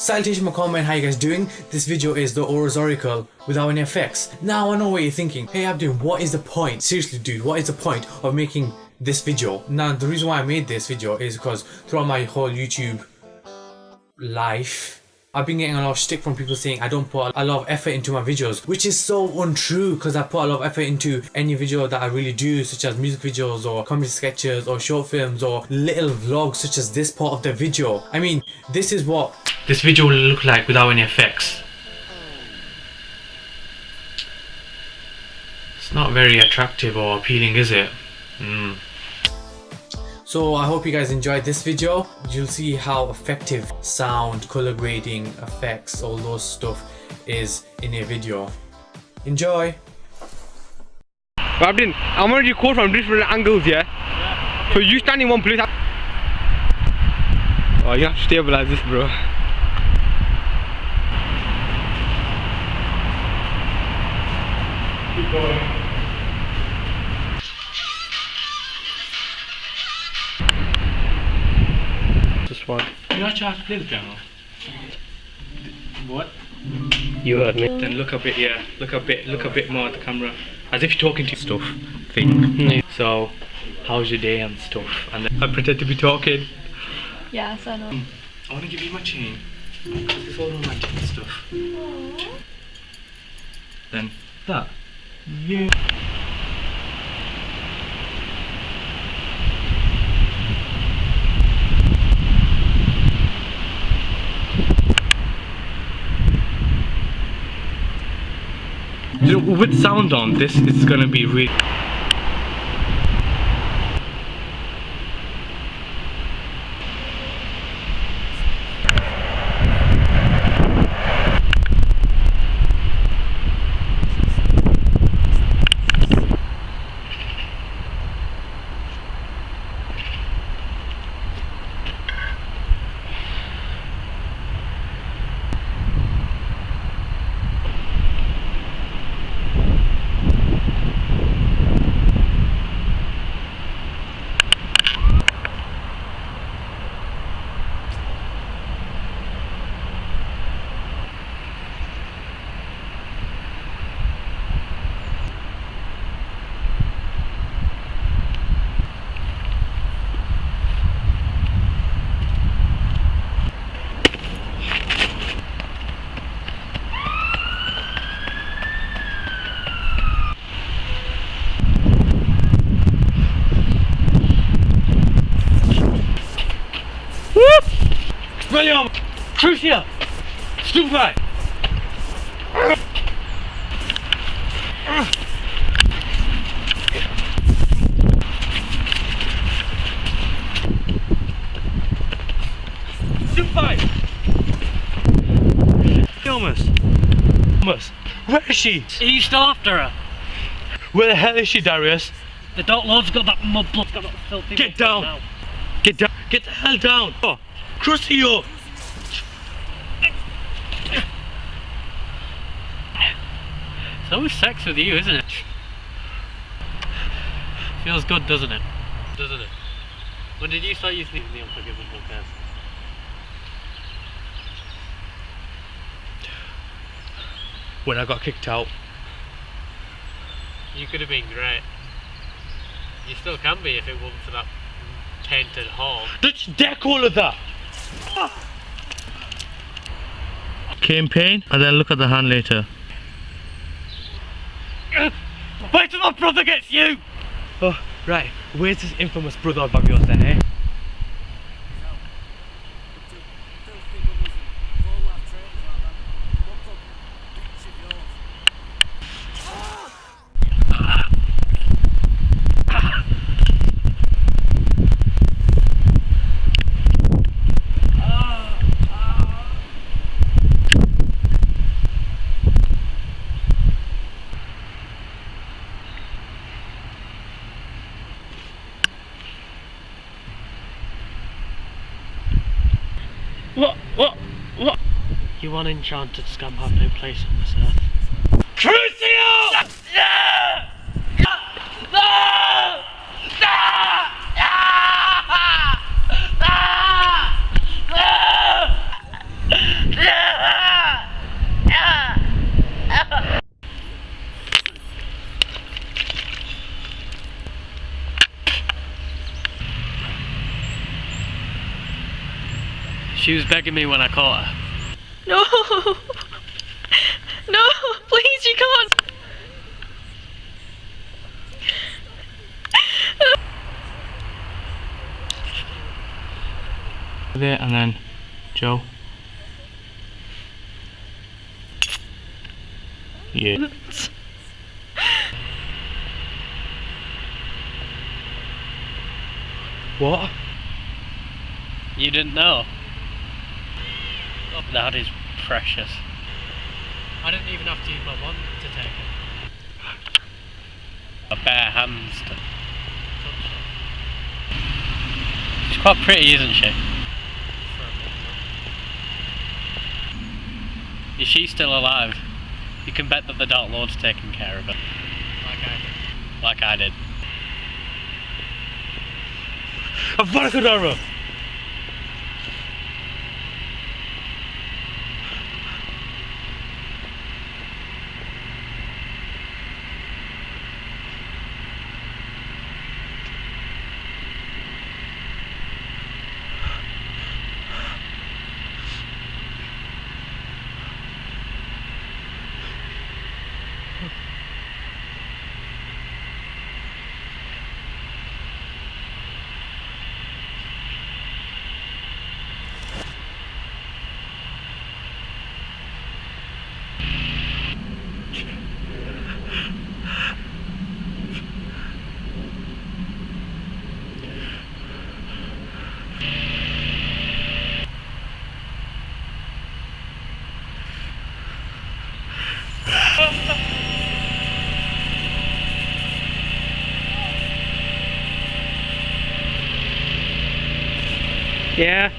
Salutation comment, how you guys doing? This video is the Aura's Oracle without any effects. Now I know what you're thinking. Hey Abdin, what is the point? Seriously dude, what is the point of making this video? Now the reason why I made this video is because throughout my whole YouTube life, I've been getting a lot of stick from people saying I don't put a lot of effort into my videos, which is so untrue because I put a lot of effort into any video that I really do, such as music videos or comedy sketches or short films or little vlogs such as this part of the video. I mean, this is what this video will look like without any effects. It's not very attractive or appealing, is it? Mm. So I hope you guys enjoyed this video. You'll see how effective sound, color grading, effects, all those stuff is in a video. Enjoy! Abdin, I'm gonna record from different angles, yeah? yeah. So you stand in one place. Oh, you have to stabilize this, bro. Keep going. This one. You actually have to play the piano. What? You heard me. Then look a bit, yeah. Look a bit, look a bit more at the camera, as if you're talking to stuff. Thing. Mm. So, how's your day and stuff? And then I pretend to be talking. Yes, I know. I want to give you my chain. It's all romantic and stuff. Aww. Then that. Yeah. With sound on, this is gonna be really William! Crucio! Stupefy! Stupefy! Thomas! Thomas! Where is she? You still after her? Where the hell is she, Darius? The Dark Lord's got that Mudblood, got that filthy Get down! Get down! Get the hell down! Oh. Crucio! It's always sex with you, isn't it? Feels good, doesn't it? Doesn't it? When did you start using the Unforgiven podcast? When I got kicked out. You could have been great. You still can be if it wasn't for that tainted hall. Let's deck all of that! Campaign, and then look at the hand later. Wait till my brother gets you! Oh, right. Where's this infamous brother of yours then, eh? one enchanted scum have no place on this earth. Crucio! She was begging me when I caught her. No! No! Please, you can't! There and then Joe. Yeah. What? You didn't know? Oh, that is precious. I didn't even have to use my wand to take it. A bare hands to touch it. She's quite pretty, isn't she? Is she still alive? You can bet that the Dark Lord's taking care of her. Like I did. Like I did. Avada Kedavra! Yeah.